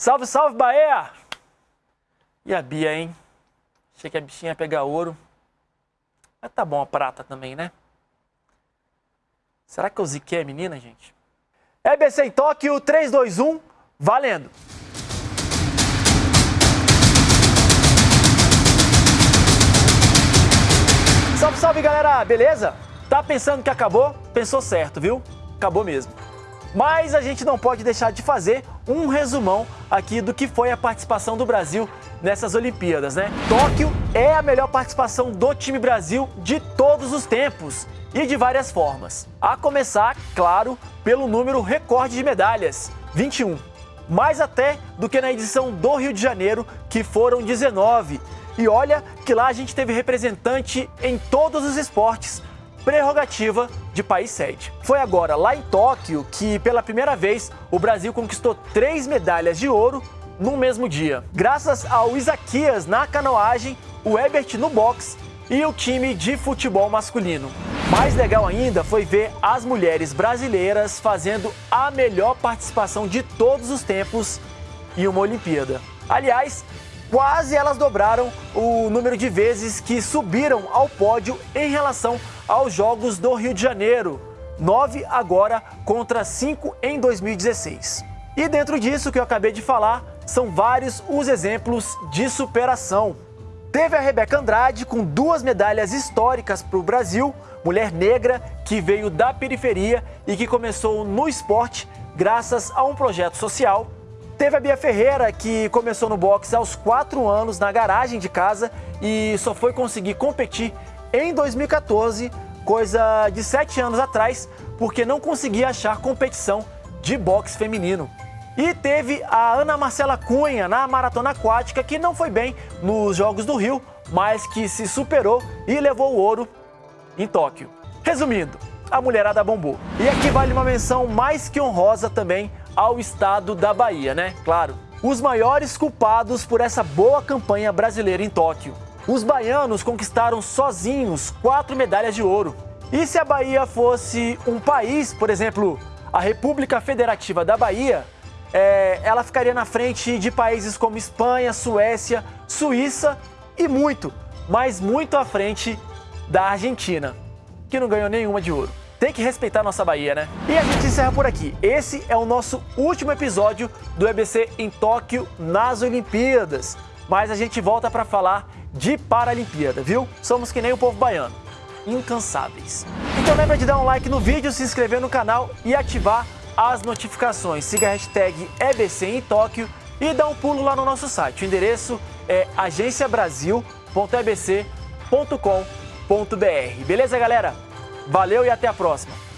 Salve, salve, Bahia! E a Bia, hein? Achei que a bichinha ia pegar ouro. Mas tá bom a prata também, né? Será que eu ziquei a menina, gente? EBC em Tóquio, 3, 2, 1, valendo! Salve, salve, galera! Beleza? Tá pensando que acabou? Pensou certo, viu? Acabou mesmo. Mas a gente não pode deixar de fazer um resumão aqui do que foi a participação do Brasil nessas Olimpíadas, né? Tóquio é a melhor participação do time Brasil de todos os tempos e de várias formas. A começar, claro, pelo número recorde de medalhas, 21. Mais até do que na edição do Rio de Janeiro, que foram 19. E olha que lá a gente teve representante em todos os esportes, prerrogativa de país sede. Foi agora, lá em Tóquio, que pela primeira vez o Brasil conquistou três medalhas de ouro no mesmo dia. Graças ao Isaquias na canoagem, o Ebert no boxe e o time de futebol masculino. Mais legal ainda foi ver as mulheres brasileiras fazendo a melhor participação de todos os tempos em uma Olimpíada. Aliás, quase elas dobraram o número de vezes que subiram ao pódio em relação aos Jogos do Rio de Janeiro, 9 agora contra 5 em 2016. E dentro disso que eu acabei de falar, são vários os exemplos de superação. Teve a Rebeca Andrade com duas medalhas históricas para o Brasil, mulher negra que veio da periferia e que começou no esporte graças a um projeto social. Teve a Bia Ferreira, que começou no boxe aos 4 anos na garagem de casa e só foi conseguir competir em 2014, coisa de 7 anos atrás, porque não conseguia achar competição de boxe feminino. E teve a Ana Marcela Cunha na maratona aquática, que não foi bem nos Jogos do Rio, mas que se superou e levou o ouro em Tóquio. Resumindo, a mulherada bombou. E aqui vale uma menção mais que honrosa também ao estado da Bahia, né? Claro. Os maiores culpados por essa boa campanha brasileira em Tóquio. Os baianos conquistaram sozinhos quatro medalhas de ouro. E se a Bahia fosse um país, por exemplo, a República Federativa da Bahia, é, ela ficaria na frente de países como Espanha, Suécia, Suíça e muito, mas muito à frente da Argentina, que não ganhou nenhuma de ouro. Tem que respeitar nossa Bahia, né? E a gente encerra por aqui. Esse é o nosso último episódio do EBC em Tóquio nas Olimpíadas. Mas a gente volta para falar de Paralimpíada, viu? Somos que nem o povo baiano, incansáveis. Então lembra de dar um like no vídeo, se inscrever no canal e ativar as notificações. Siga a hashtag EBC em Tóquio e dá um pulo lá no nosso site. O endereço é agenciabrasil.ebc.com.br. Beleza, galera? Valeu e até a próxima!